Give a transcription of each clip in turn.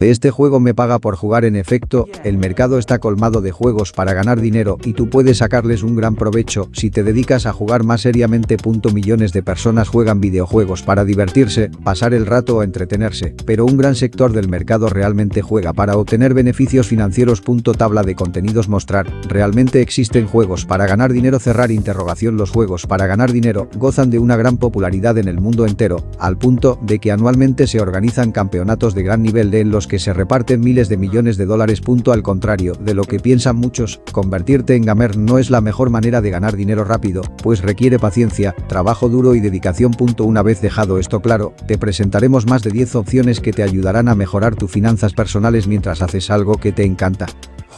Este juego me paga por jugar en efecto, el mercado está colmado de juegos para ganar dinero y tú puedes sacarles un gran provecho si te dedicas a jugar más seriamente. Millones de personas juegan videojuegos para divertirse, pasar el rato o entretenerse, pero un gran sector del mercado realmente juega para obtener beneficios financieros. Tabla de contenidos mostrar, realmente existen juegos para ganar dinero cerrar interrogación los juegos para ganar dinero gozan de una gran popularidad en el mundo entero, al punto de que anualmente se organizan campeonatos de gran nivel de en los que se reparten miles de millones de dólares. Al contrario de lo que piensan muchos, convertirte en gamer no es la mejor manera de ganar dinero rápido, pues requiere paciencia, trabajo duro y dedicación. Una vez dejado esto claro, te presentaremos más de 10 opciones que te ayudarán a mejorar tus finanzas personales mientras haces algo que te encanta.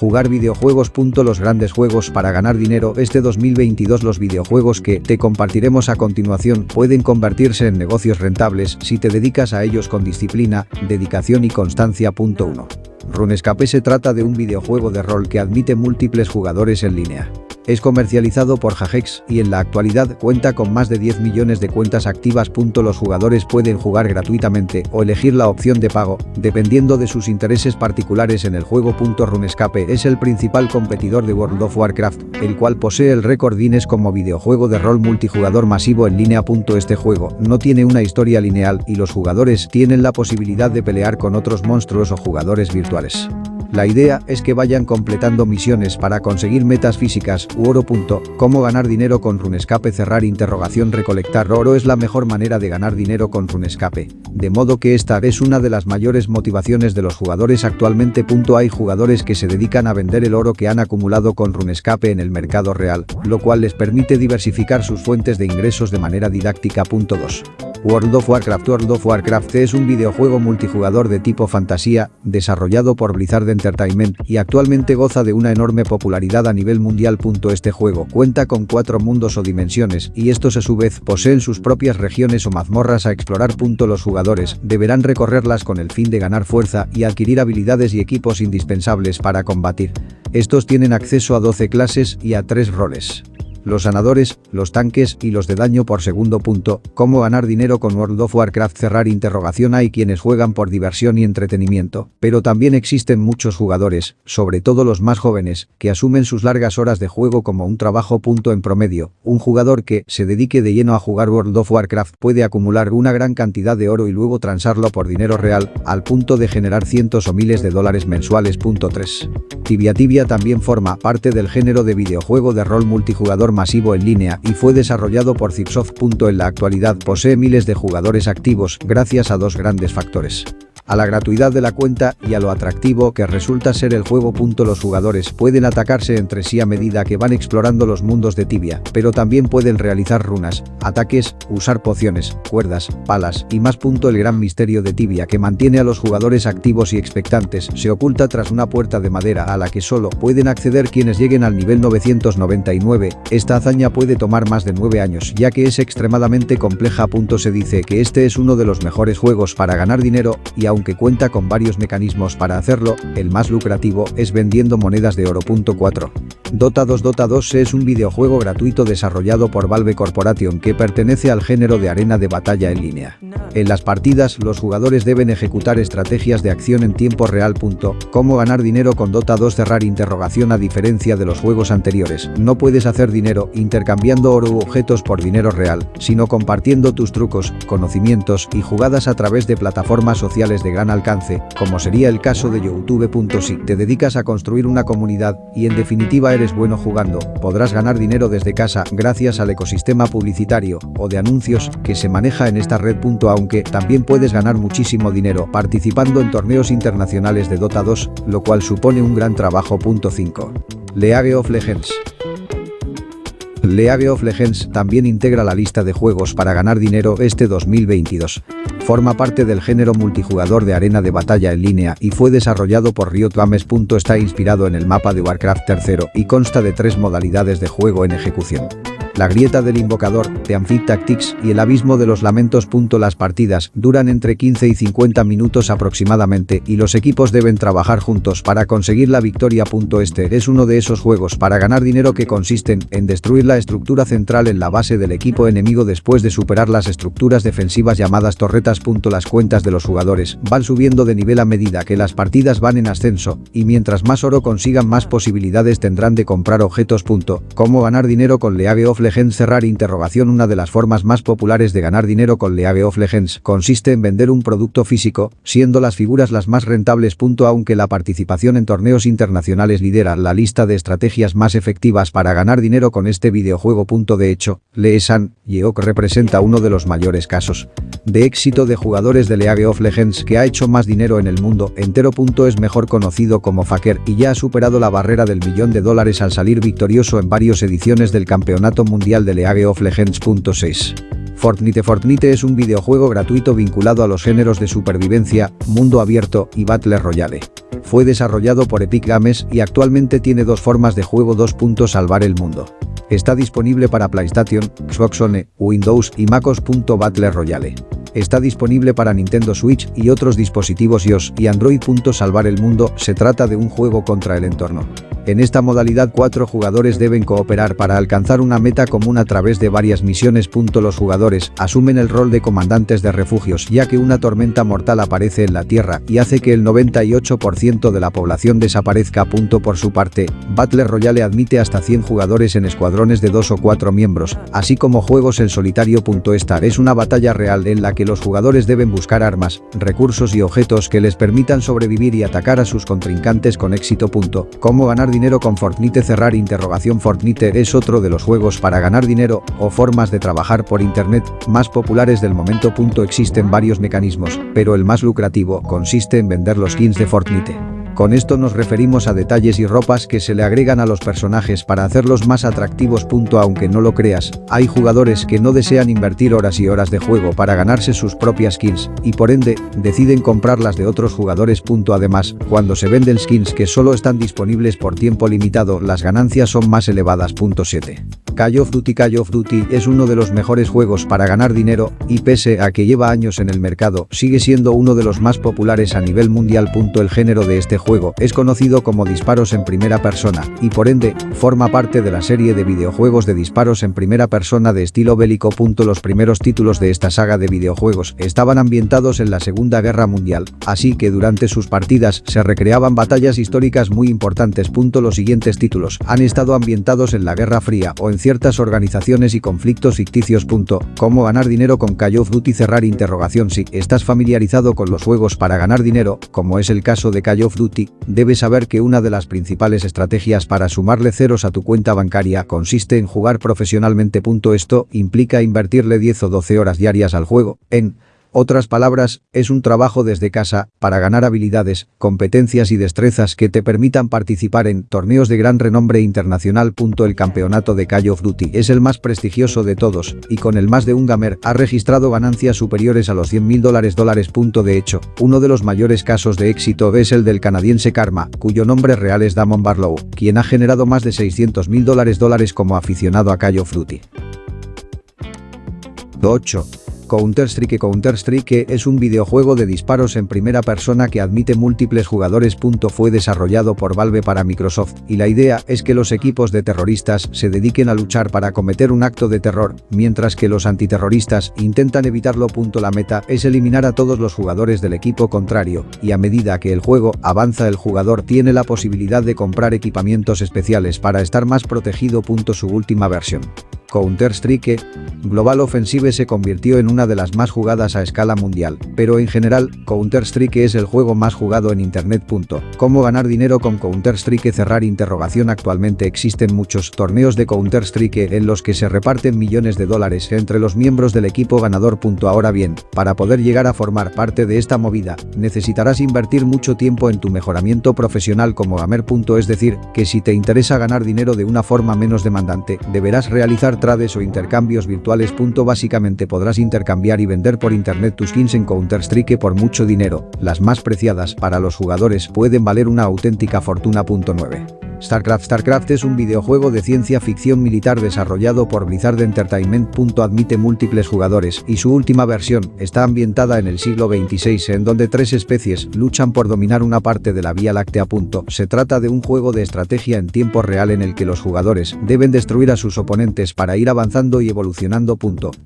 Jugar videojuegos. Los grandes juegos para ganar dinero este 2022 los videojuegos que te compartiremos a continuación pueden convertirse en negocios rentables si te dedicas a ellos con disciplina, dedicación y constancia. 1. RuneScape se trata de un videojuego de rol que admite múltiples jugadores en línea. Es comercializado por Jagex y en la actualidad cuenta con más de 10 millones de cuentas activas. Los jugadores pueden jugar gratuitamente o elegir la opción de pago, dependiendo de sus intereses particulares en el juego. RuneScape es el principal competidor de World of Warcraft, el cual posee el récord Guinness como videojuego de rol multijugador masivo en línea. Este juego no tiene una historia lineal y los jugadores tienen la posibilidad de pelear con otros monstruos o jugadores virtuales. La idea es que vayan completando misiones para conseguir metas físicas u oro. ¿Cómo ganar dinero con Runescape? Cerrar interrogación Recolectar oro es la mejor manera de ganar dinero con Runescape. De modo que esta es una de las mayores motivaciones de los jugadores actualmente. Hay jugadores que se dedican a vender el oro que han acumulado con Runescape en el mercado real, lo cual les permite diversificar sus fuentes de ingresos de manera didáctica. 2. World of Warcraft World of Warcraft es un videojuego multijugador de tipo fantasía, desarrollado por Blizzard Entertainment y actualmente goza de una enorme popularidad a nivel mundial. Este juego cuenta con cuatro mundos o dimensiones y estos a su vez poseen sus propias regiones o mazmorras a explorar. Los jugadores deberán recorrerlas con el fin de ganar fuerza y adquirir habilidades y equipos indispensables para combatir. Estos tienen acceso a 12 clases y a 3 roles los sanadores, los tanques y los de daño por segundo punto, cómo ganar dinero con World of Warcraft cerrar interrogación hay quienes juegan por diversión y entretenimiento, pero también existen muchos jugadores, sobre todo los más jóvenes, que asumen sus largas horas de juego como un trabajo punto en promedio, un jugador que se dedique de lleno a jugar World of Warcraft puede acumular una gran cantidad de oro y luego transarlo por dinero real, al punto de generar cientos o miles de dólares mensuales. 3. Tibia Tibia también forma parte del género de videojuego de rol multijugador masivo en línea y fue desarrollado por Zipsoft. En la actualidad posee miles de jugadores activos gracias a dos grandes factores a la gratuidad de la cuenta y a lo atractivo que resulta ser el juego. Los jugadores pueden atacarse entre sí a medida que van explorando los mundos de Tibia, pero también pueden realizar runas, ataques, usar pociones, cuerdas, palas y más. El gran misterio de Tibia que mantiene a los jugadores activos y expectantes se oculta tras una puerta de madera a la que solo pueden acceder quienes lleguen al nivel 999. Esta hazaña puede tomar más de 9 años ya que es extremadamente compleja. Se dice que este es uno de los mejores juegos para ganar dinero y aunque cuenta con varios mecanismos para hacerlo, el más lucrativo es vendiendo monedas de oro. 4. Dota 2 Dota 2 es un videojuego gratuito desarrollado por Valve Corporation que pertenece al género de arena de batalla en línea. En las partidas, los jugadores deben ejecutar estrategias de acción en tiempo real. Cómo ganar dinero con Dota 2 cerrar interrogación a diferencia de los juegos anteriores. No puedes hacer dinero intercambiando oro u objetos por dinero real, sino compartiendo tus trucos, conocimientos y jugadas a través de plataformas sociales de gran alcance, como sería el caso de YouTube. Si te dedicas a construir una comunidad y en definitiva eres bueno jugando, podrás ganar dinero desde casa gracias al ecosistema publicitario o de anuncios que se maneja en esta red. Aunque también puedes ganar muchísimo dinero participando en torneos internacionales de Dota 2, lo cual supone un gran trabajo. 5. League of Legends League of Legends también integra la lista de juegos para ganar dinero este 2022. Forma parte del género multijugador de arena de batalla en línea y fue desarrollado por Riot Games. Está inspirado en el mapa de Warcraft III y consta de tres modalidades de juego en ejecución la grieta del invocador, The Amphit Tactics y el abismo de los lamentos. Las partidas duran entre 15 y 50 minutos aproximadamente y los equipos deben trabajar juntos para conseguir la victoria. Este es uno de esos juegos para ganar dinero que consisten en destruir la estructura central en la base del equipo enemigo después de superar las estructuras defensivas llamadas torretas. Las cuentas de los jugadores van subiendo de nivel a medida que las partidas van en ascenso, y mientras más oro consigan más posibilidades tendrán de comprar objetos. ¿Cómo ganar dinero con League of Legends? Cerrar interrogación Una de las formas más populares de ganar dinero con League of Legends consiste en vender un producto físico, siendo las figuras las más rentables. Aunque la participación en torneos internacionales lidera la lista de estrategias más efectivas para ganar dinero con este videojuego. De hecho, Leesan, Yeok representa uno de los mayores casos de éxito de jugadores de League of Legends que ha hecho más dinero en el mundo entero. Es mejor conocido como Faker y ya ha superado la barrera del millón de dólares al salir victorioso en varias ediciones del Campeonato Mundial de League of Legends. 6. Fortnite Fortnite es un videojuego gratuito vinculado a los géneros de supervivencia, mundo abierto y Battle Royale. Fue desarrollado por Epic Games y actualmente tiene dos formas de juego 2. Salvar el mundo. Está disponible para PlayStation, Xbox One, Windows y MacOS. Battle Royale. Está disponible para Nintendo Switch y otros dispositivos iOS y Android. Salvar el mundo se trata de un juego contra el entorno. En esta modalidad cuatro jugadores deben cooperar para alcanzar una meta común a través de varias misiones. Los jugadores asumen el rol de comandantes de refugios ya que una tormenta mortal aparece en la Tierra y hace que el 98% de la población desaparezca. Por su parte, Battle Royale admite hasta 100 jugadores en escuadrones de dos o cuatro miembros, así como juegos en solitario. Star es una batalla real en la que los jugadores deben buscar armas, recursos y objetos que les permitan sobrevivir y atacar a sus contrincantes con éxito. Cómo ganar dinero con Fortnite cerrar interrogación Fortnite es otro de los juegos para ganar dinero o formas de trabajar por internet más populares del momento. Existen varios mecanismos, pero el más lucrativo consiste en vender los skins de Fortnite. Con esto nos referimos a detalles y ropas que se le agregan a los personajes para hacerlos más atractivos. Aunque no lo creas, hay jugadores que no desean invertir horas y horas de juego para ganarse sus propias skins, y por ende, deciden comprarlas de otros jugadores. Además, cuando se venden skins que solo están disponibles por tiempo limitado, las ganancias son más elevadas. 7. Call of Duty Call of Duty es uno de los mejores juegos para ganar dinero, y pese a que lleva años en el mercado, sigue siendo uno de los más populares a nivel mundial. El género de este juego es conocido como disparos en primera persona, y por ende, forma parte de la serie de videojuegos de disparos en primera persona de estilo bélico. Los primeros títulos de esta saga de videojuegos estaban ambientados en la Segunda Guerra Mundial, así que durante sus partidas se recreaban batallas históricas muy importantes. Los siguientes títulos han estado ambientados en la Guerra Fría o en ciertas organizaciones y conflictos ficticios. Cómo ganar dinero con Call of Duty cerrar interrogación si estás familiarizado con los juegos para ganar dinero, como es el caso de Call of Duty debes saber que una de las principales estrategias para sumarle ceros a tu cuenta bancaria consiste en jugar profesionalmente. Esto implica invertirle 10 o 12 horas diarias al juego, en otras palabras, es un trabajo desde casa para ganar habilidades, competencias y destrezas que te permitan participar en torneos de gran renombre internacional. El campeonato de Call of Duty es el más prestigioso de todos y con el más de un gamer ha registrado ganancias superiores a los 100 mil dólares dólares. De hecho, uno de los mayores casos de éxito es el del canadiense Karma, cuyo nombre real es Damon Barlow, quien ha generado más de 600 mil dólares dólares como aficionado a Call of Duty. 8. Counter-Strike Counter-Strike es un videojuego de disparos en primera persona que admite múltiples jugadores. Fue desarrollado por Valve para Microsoft y la idea es que los equipos de terroristas se dediquen a luchar para cometer un acto de terror, mientras que los antiterroristas intentan evitarlo. La meta es eliminar a todos los jugadores del equipo contrario, y a medida que el juego avanza el jugador tiene la posibilidad de comprar equipamientos especiales para estar más protegido. Su última versión. Counter-Strike, Global Offensive se convirtió en una de las más jugadas a escala mundial, pero en general, Counter-Strike es el juego más jugado en Internet. ¿Cómo ganar dinero con Counter-Strike? Cerrar interrogación Actualmente existen muchos torneos de Counter-Strike en los que se reparten millones de dólares entre los miembros del equipo ganador. Ahora bien, para poder llegar a formar parte de esta movida, necesitarás invertir mucho tiempo en tu mejoramiento profesional como gamer. Es decir, que si te interesa ganar dinero de una forma menos demandante, deberás realizar trades o intercambios virtuales. Básicamente podrás intercambiar y vender por internet tus skins en Counter-Strike por mucho dinero, las más preciadas para los jugadores pueden valer una auténtica fortuna. 9. StarCraft StarCraft es un videojuego de ciencia ficción militar desarrollado por Blizzard Entertainment. Admite múltiples jugadores y su última versión está ambientada en el siglo XXVI en donde tres especies luchan por dominar una parte de la Vía Láctea. Se trata de un juego de estrategia en tiempo real en el que los jugadores deben destruir a sus oponentes para ir avanzando y evolucionando.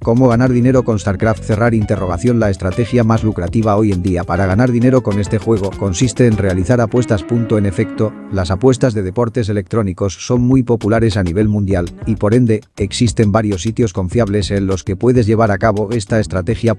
¿Cómo ganar dinero con StarCraft? Cerrar interrogación La estrategia más lucrativa hoy en día para ganar dinero con este juego consiste en realizar apuestas. En efecto, las apuestas de deporte electrónicos son muy populares a nivel mundial y por ende, existen varios sitios confiables en los que puedes llevar a cabo esta estrategia.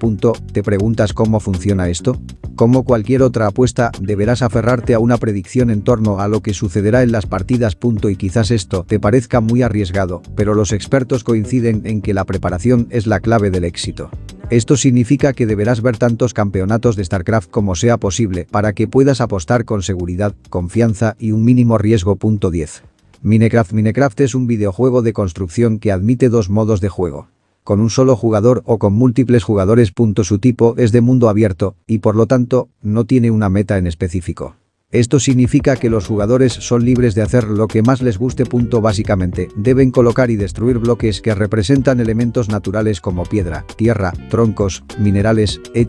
¿Te preguntas cómo funciona esto? Como cualquier otra apuesta, deberás aferrarte a una predicción en torno a lo que sucederá en las partidas. Y quizás esto te parezca muy arriesgado, pero los expertos coinciden en que la preparación es la clave del éxito. Esto significa que deberás ver tantos campeonatos de StarCraft como sea posible para que puedas apostar con seguridad, confianza y un mínimo riesgo. 10. Minecraft Minecraft es un videojuego de construcción que admite dos modos de juego. Con un solo jugador o con múltiples jugadores. Su tipo es de mundo abierto y por lo tanto no tiene una meta en específico. Esto significa que los jugadores son libres de hacer lo que más les guste. Básicamente, deben colocar y destruir bloques que representan elementos naturales como piedra, tierra, troncos, minerales, ed.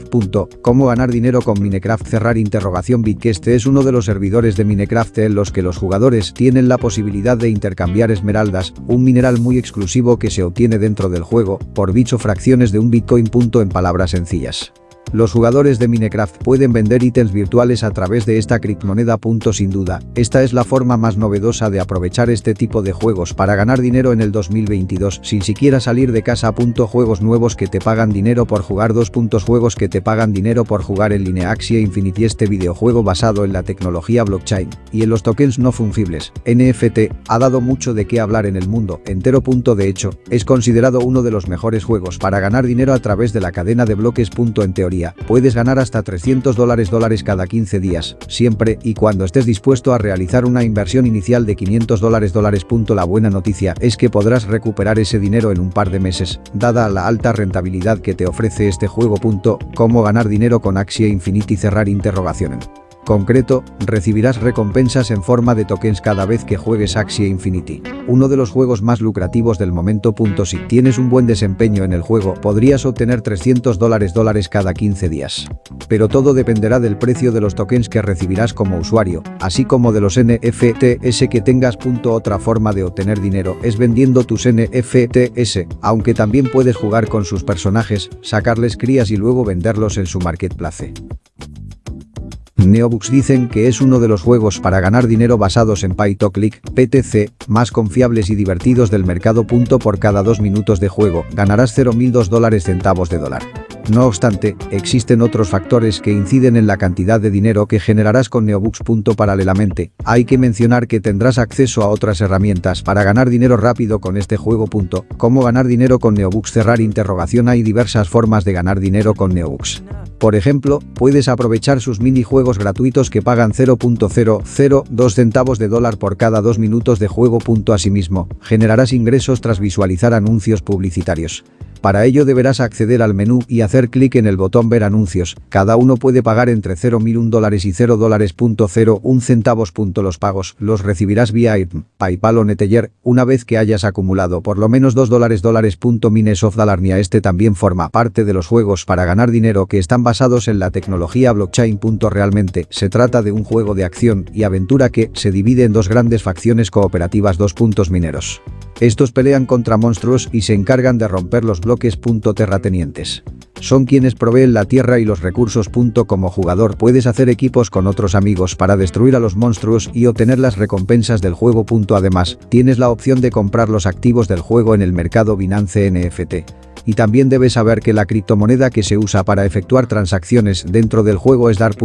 ¿Cómo ganar dinero con Minecraft? Cerrar interrogación Bit este es uno de los servidores de Minecraft en los que los jugadores tienen la posibilidad de intercambiar esmeraldas, un mineral muy exclusivo que se obtiene dentro del juego, por bicho fracciones de un Bitcoin. En palabras sencillas. Los jugadores de Minecraft pueden vender ítems virtuales a través de esta criptomoneda. Sin duda, esta es la forma más novedosa de aprovechar este tipo de juegos para ganar dinero en el 2022 sin siquiera salir de casa. Juegos nuevos que te pagan dinero por jugar. Dos Juegos que te pagan dinero por jugar en línea Axie Infinity este videojuego basado en la tecnología blockchain y en los tokens no fungibles, NFT, ha dado mucho de qué hablar en el mundo entero. De hecho, es considerado uno de los mejores juegos para ganar dinero a través de la cadena de bloques. En teoría puedes ganar hasta 300 dólares dólares cada 15 días, siempre y cuando estés dispuesto a realizar una inversión inicial de 500 dólares dólares. La buena noticia es que podrás recuperar ese dinero en un par de meses, dada la alta rentabilidad que te ofrece este juego. Cómo ganar dinero con Axie Infinity cerrar interrogación concreto, recibirás recompensas en forma de tokens cada vez que juegues Axie Infinity. Uno de los juegos más lucrativos del momento. Si tienes un buen desempeño en el juego, podrías obtener 300 dólares dólares cada 15 días. Pero todo dependerá del precio de los tokens que recibirás como usuario, así como de los NFTs que tengas. Otra forma de obtener dinero es vendiendo tus NFTs, aunque también puedes jugar con sus personajes, sacarles crías y luego venderlos en su marketplace. Neobooks dicen que es uno de los juegos para ganar dinero basados en Pay Click, PTC, más confiables y divertidos del mercado. Por cada dos minutos de juego, ganarás 0.002 dólares centavos de dólar. No obstante, existen otros factores que inciden en la cantidad de dinero que generarás con Neobooks. Paralelamente, hay que mencionar que tendrás acceso a otras herramientas para ganar dinero rápido con este juego. ¿Cómo ganar dinero con Neobooks? Cerrar interrogación Hay diversas formas de ganar dinero con Neobooks. Por ejemplo, puedes aprovechar sus minijuegos gratuitos que pagan 0.002 centavos de dólar por cada dos minutos de juego. Asimismo, generarás ingresos tras visualizar anuncios publicitarios. Para ello deberás acceder al menú y hacer clic en el botón ver anuncios. Cada uno puede pagar entre 0.001 dólares y 0 dólares. centavos. Los pagos los recibirás vía IRM, PayPal o Neteller una vez que hayas acumulado por lo menos 2 dólares dólares. Minesoft Dalarnia este también forma parte de los juegos para ganar dinero que están basados en la tecnología blockchain. Realmente se trata de un juego de acción y aventura que se divide en dos grandes facciones cooperativas. Dos puntos mineros. Estos pelean contra monstruos y se encargan de romper los bloques. Terratenientes. Son quienes proveen la tierra y los recursos. Como jugador puedes hacer equipos con otros amigos para destruir a los monstruos y obtener las recompensas del juego. Además, tienes la opción de comprar los activos del juego en el mercado Binance NFT. Y también debes saber que la criptomoneda que se usa para efectuar transacciones dentro del juego es DAR.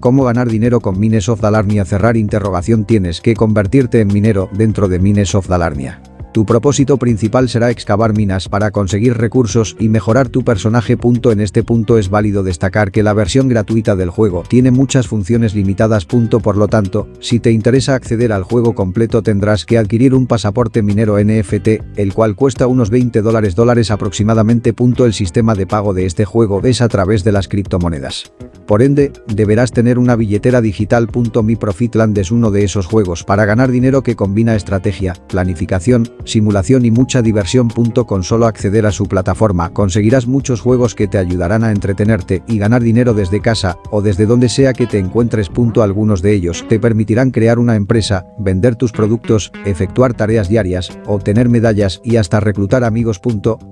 ¿Cómo ganar dinero con Mines of Dalarnia? Cerrar interrogación Tienes que convertirte en minero dentro de Mines of Dalarnia. Tu propósito principal será excavar minas para conseguir recursos y mejorar tu personaje. En este punto es válido destacar que la versión gratuita del juego tiene muchas funciones limitadas. Por lo tanto, si te interesa acceder al juego completo tendrás que adquirir un pasaporte minero NFT, el cual cuesta unos 20 dólares dólares aproximadamente. El sistema de pago de este juego es a través de las criptomonedas. Por ende, deberás tener una billetera digital. Mi Profitland es uno de esos juegos para ganar dinero que combina estrategia, planificación, simulación y mucha diversión. Con solo acceder a su plataforma. Conseguirás muchos juegos que te ayudarán a entretenerte y ganar dinero desde casa o desde donde sea que te encuentres. Algunos de ellos te permitirán crear una empresa, vender tus productos, efectuar tareas diarias, obtener medallas y hasta reclutar amigos.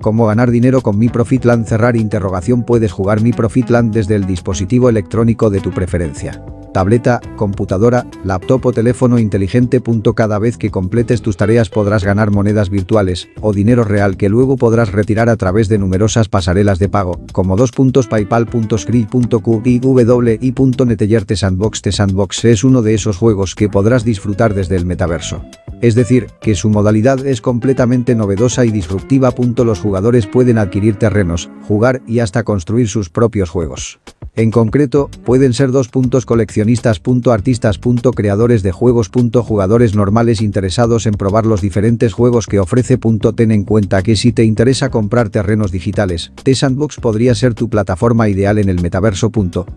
Cómo ganar dinero con Mi Profitland cerrar interrogación. Puedes jugar Mi Profitland desde el dispositivo electrónico de tu preferencia tableta, computadora, laptop o teléfono inteligente. Cada vez que completes tus tareas podrás ganar monedas virtuales o dinero real que luego podrás retirar a través de numerosas pasarelas de pago, como 2.paypal.script.q y wi.neteller Sandbox The Sandbox es uno de esos juegos que podrás disfrutar desde el metaverso. Es decir, que su modalidad es completamente novedosa y disruptiva. Los jugadores pueden adquirir terrenos, jugar y hasta construir sus propios juegos. En concreto, pueden ser dos puntos Artistas. Creadores de juegos. Jugadores normales interesados en probar los diferentes juegos que ofrece. Ten en cuenta que si te interesa comprar terrenos digitales, T-Sandbox podría ser tu plataforma ideal en el metaverso.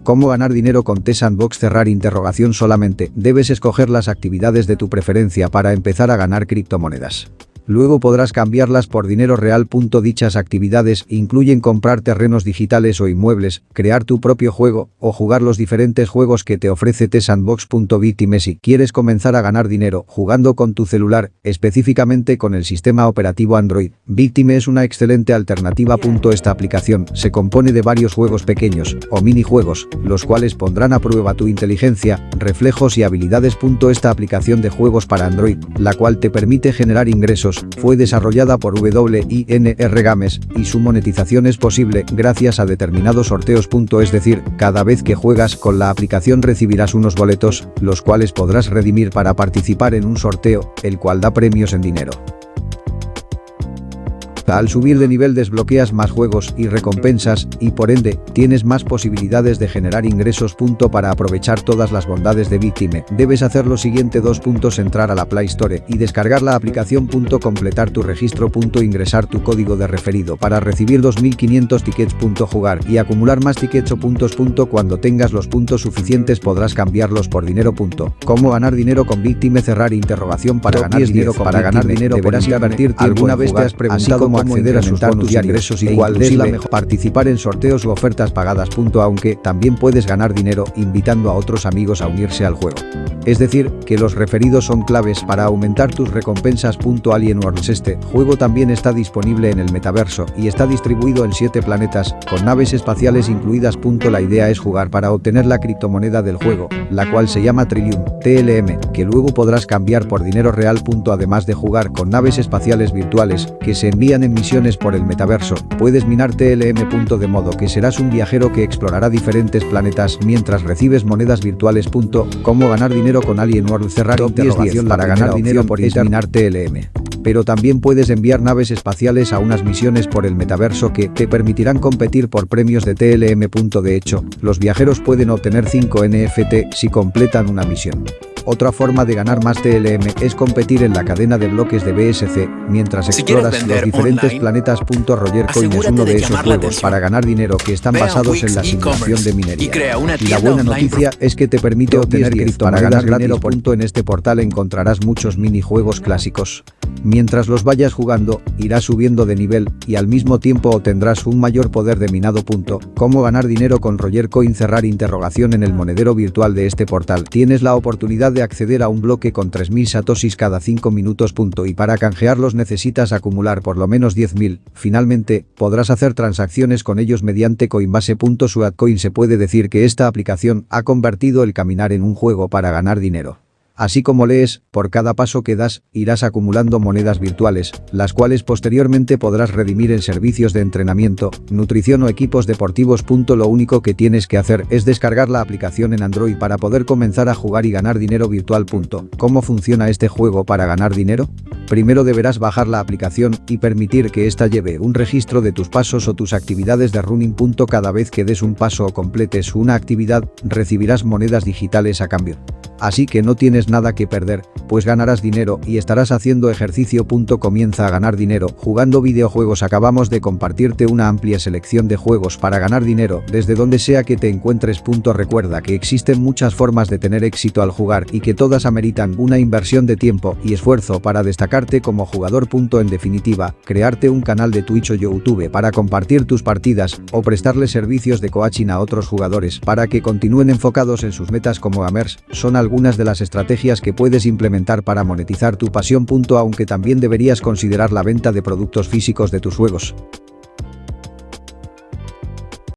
¿Cómo ganar dinero con T-Sandbox? Cerrar interrogación solamente, debes escoger las actividades de tu preferencia para empezar a ganar criptomonedas. Luego podrás cambiarlas por dinero real. Dichas actividades incluyen comprar terrenos digitales o inmuebles, crear tu propio juego o jugar los diferentes juegos que te ofrece T-Sandbox. Si quieres comenzar a ganar dinero jugando con tu celular, específicamente con el sistema operativo Android, Victime es una excelente alternativa. Esta aplicación se compone de varios juegos pequeños o minijuegos, los cuales pondrán a prueba tu inteligencia, reflejos y habilidades. Esta aplicación de juegos para Android, la cual te permite generar ingresos fue desarrollada por WINR Games y su monetización es posible gracias a determinados sorteos. Es decir, cada vez que juegas con la aplicación recibirás unos boletos, los cuales podrás redimir para participar en un sorteo, el cual da premios en dinero. Al subir de nivel desbloqueas más juegos y recompensas y por ende, tienes más posibilidades de generar ingresos. Para aprovechar todas las bondades de Victime, debes hacer lo siguiente dos puntos entrar a la Play Store y descargar la aplicación. Completar tu registro. Ingresar tu código de referido para recibir 2500 tickets. Jugar y acumular más tickets o puntos. Cuando tengas los puntos suficientes podrás cambiarlos por dinero. ¿Cómo ganar dinero con Victime? Cerrar interrogación para ganar dinero para ganar dinero deberás invertir alguna vez te has preguntado acceder a sus bonus y ingresos igual de la mejor participar en sorteos u ofertas pagadas. Aunque también puedes ganar dinero invitando a otros amigos a unirse al juego. Es decir, que los referidos son claves para aumentar tus recompensas. Alien Worlds Este juego también está disponible en el metaverso y está distribuido en 7 planetas, con naves espaciales incluidas. La idea es jugar para obtener la criptomoneda del juego, la cual se llama Trillium, TLM, que luego podrás cambiar por dinero real. Además de jugar con naves espaciales virtuales, que se envían en misiones por el metaverso, puedes minar TLM. De modo que serás un viajero que explorará diferentes planetas mientras recibes monedas virtuales. Cómo ganar dinero con Alien World cerrar interrogación para ganar dinero por minar TLM pero también puedes enviar naves espaciales a unas misiones por el metaverso que te permitirán competir por premios de TLM. De hecho, los viajeros pueden obtener 5 NFT si completan una misión. Otra forma de ganar más TLM es competir en la cadena de bloques de BSC, mientras exploras los diferentes planetas. Roger Coin es uno de esos juegos para ganar dinero que están basados en la simulación de minería. Y, la buena noticia es que te permite obtener para ganar dinero. En este portal encontrarás muchos minijuegos clásicos. Mientras los vayas jugando, irás subiendo de nivel y al mismo tiempo obtendrás un mayor poder de minado. ¿Cómo ganar dinero con Roger Coin? Cerrar interrogación en el monedero virtual de este portal. Tienes la oportunidad de acceder a un bloque con 3000 satoshis cada 5 minutos. Y para canjearlos necesitas acumular por lo menos 10.000. Finalmente, podrás hacer transacciones con ellos mediante Coinbase. Suatcoin se puede decir que esta aplicación ha convertido el caminar en un juego para ganar dinero. Así como lees, por cada paso que das, irás acumulando monedas virtuales, las cuales posteriormente podrás redimir en servicios de entrenamiento, nutrición o equipos deportivos. Lo único que tienes que hacer es descargar la aplicación en Android para poder comenzar a jugar y ganar dinero virtual. ¿Cómo funciona este juego para ganar dinero? Primero deberás bajar la aplicación y permitir que ésta lleve un registro de tus pasos o tus actividades de running. Cada vez que des un paso o completes una actividad, recibirás monedas digitales a cambio. Así que no tienes nada que perder, pues ganarás dinero y estarás haciendo ejercicio. Comienza a ganar dinero jugando videojuegos. Acabamos de compartirte una amplia selección de juegos para ganar dinero desde donde sea que te encuentres. Recuerda que existen muchas formas de tener éxito al jugar y que todas ameritan una inversión de tiempo y esfuerzo para destacarte como jugador. En definitiva, crearte un canal de Twitch o YouTube para compartir tus partidas o prestarle servicios de coaching a otros jugadores para que continúen enfocados en sus metas como gamers son algunos algunas de las estrategias que puedes implementar para monetizar tu pasión. Aunque también deberías considerar la venta de productos físicos de tus juegos.